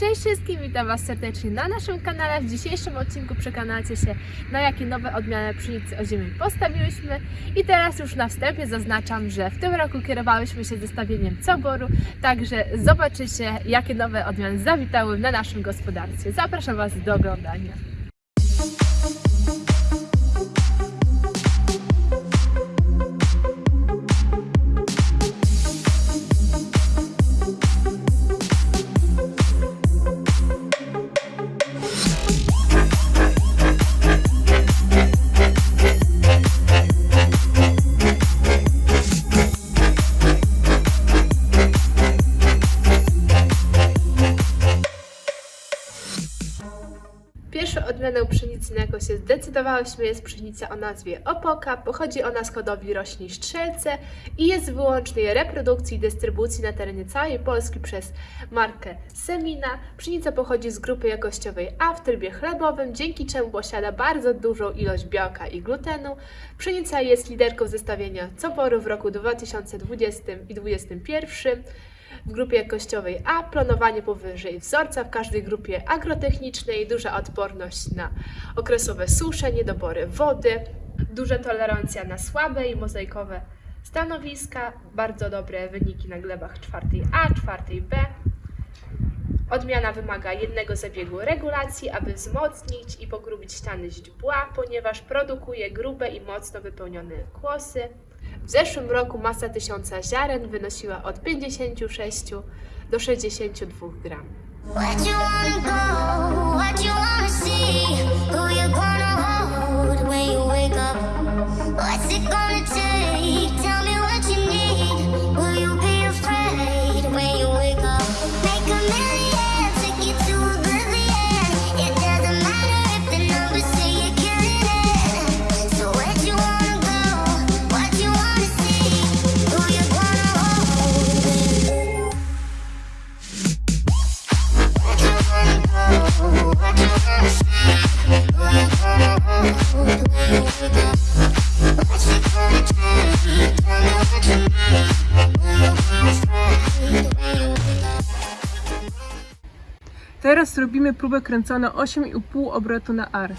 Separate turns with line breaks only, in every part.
Cześć wszystkim, witam Was serdecznie na naszym kanale. W dzisiejszym odcinku przekonacie się, na jakie nowe odmiany pszenicy ozimej postawiłyśmy. I teraz już na wstępie zaznaczam, że w tym roku kierowałyśmy się zestawieniem coboru, także zobaczycie, jakie nowe odmiany zawitały na naszym gospodarstwie. Zapraszam Was do oglądania. Na jaką się zdecydowałyśmy, jest pszenica o nazwie Opoka. Pochodzi ona z hodowli roślin strzelce i jest wyłącznej reprodukcji i dystrybucji na terenie całej Polski przez markę Semina. Pszenica pochodzi z grupy jakościowej A w trybie chlebowym, dzięki czemu posiada bardzo dużą ilość białka i glutenu. Pszenica jest liderką zestawienia coboru w roku 2020 i 2021 w grupie jakościowej A, planowanie powyżej wzorca w każdej grupie agrotechnicznej, duża odporność na okresowe susze, niedobory wody, duża tolerancja na słabe i mozaikowe stanowiska, bardzo dobre wyniki na glebach czwartej A, czwartej B. Odmiana wymaga jednego zabiegu regulacji, aby wzmocnić i pogrubić ściany źdźbła, ponieważ produkuje grube i mocno wypełnione kłosy. W zeszłym roku masa tysiąca ziaren wynosiła od 56 do 62 gram.
Where'd you wanna
Teraz robimy próbę kręconą 8,5 obrotu na ar.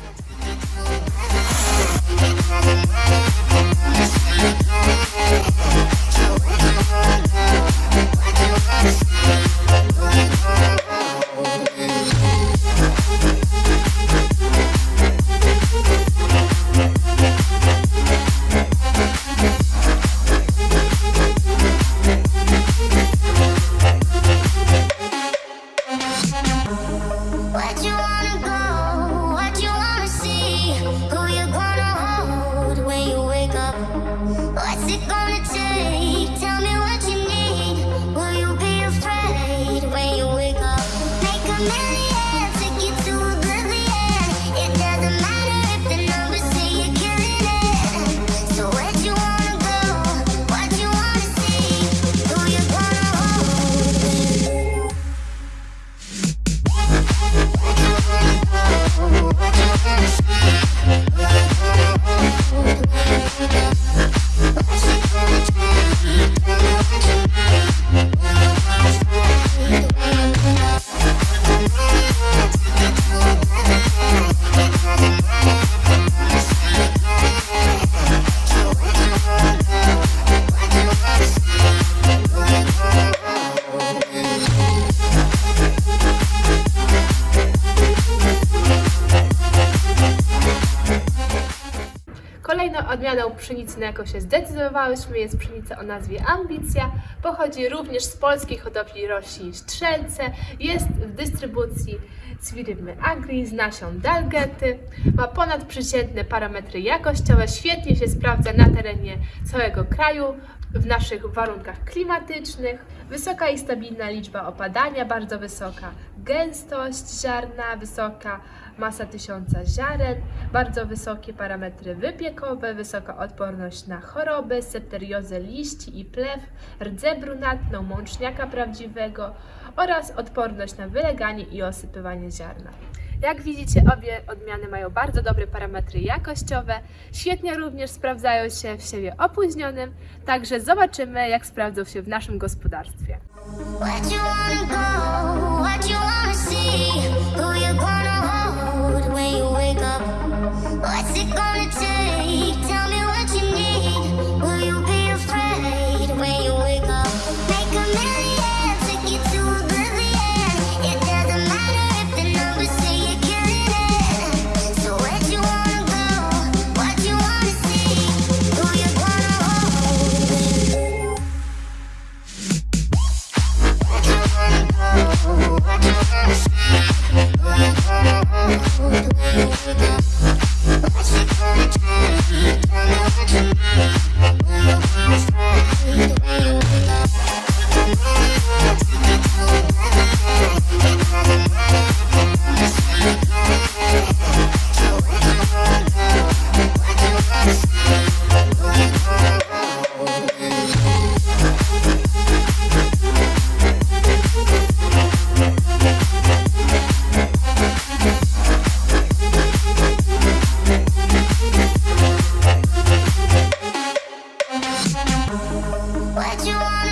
Pszenicy, na jaką się zdecydowałyśmy, jest pszenica o nazwie Ambicja. Pochodzi również z polskiej hodowli roślin strzelce. Jest w dystrybucji z firmy Agri z nasion Dalgety. Ma ponadprzeciętne parametry jakościowe. Świetnie się sprawdza na terenie całego kraju w naszych warunkach klimatycznych. Wysoka i stabilna liczba opadania, bardzo wysoka gęstość ziarna, wysoka masa tysiąca ziaren, bardzo wysokie parametry wypiekowe, wysoka odporność na choroby, septeriozę liści i plew, rdze brunatną, mączniaka prawdziwego oraz odporność na wyleganie i osypywanie ziarna. Jak widzicie, obie odmiany mają bardzo dobre parametry jakościowe. Świetnie również sprawdzają się w siewie opóźnionym, także zobaczymy, jak sprawdzą się w naszym gospodarstwie.
Bye.